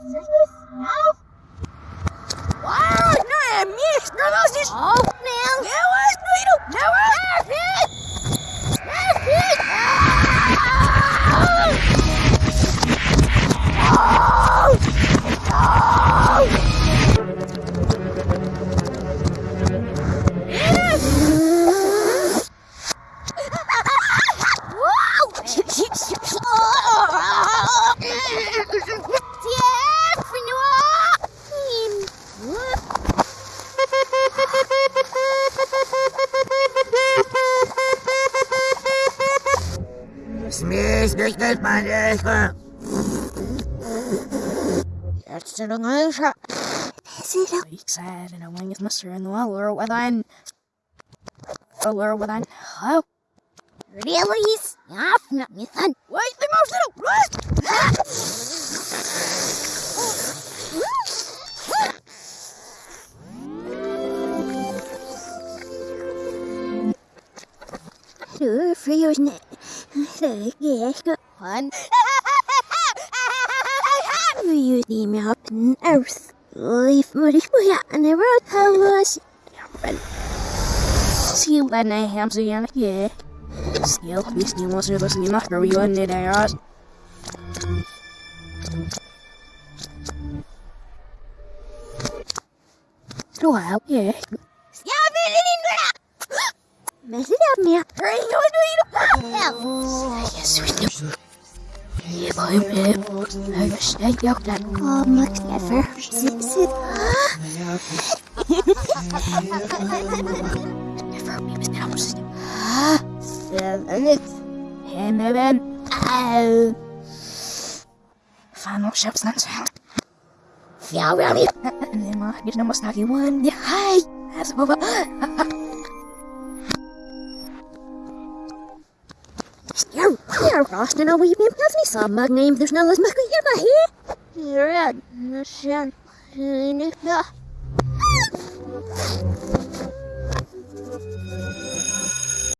Wow, no, eh, I missed. No, no, oh. Nicht meine Ehre. Jetzt schon. See that? Sad and a is Mr. in the lure with ein. A lure with ein. Oh, Really? Snap, not me son. wait, the most little. What? Frigjørende. Det er ikke One. I have you me up in earth. Leave me for ya and I wrote how was See when I ham so yan yeah. Still, this new monster was new master we won it there. Slow out, yeah. I guess I got that. Åh, Max Jeffer. Sitt, sitt. Never be mispronounced. Seven, eight. Hey, baby. Oh. Final ship's not sound. Ja, really? And then my get number snacky one. Hi. That's over. You're, you're Roston, oh, we've been me some mug name. There's no mug here, my here. You're at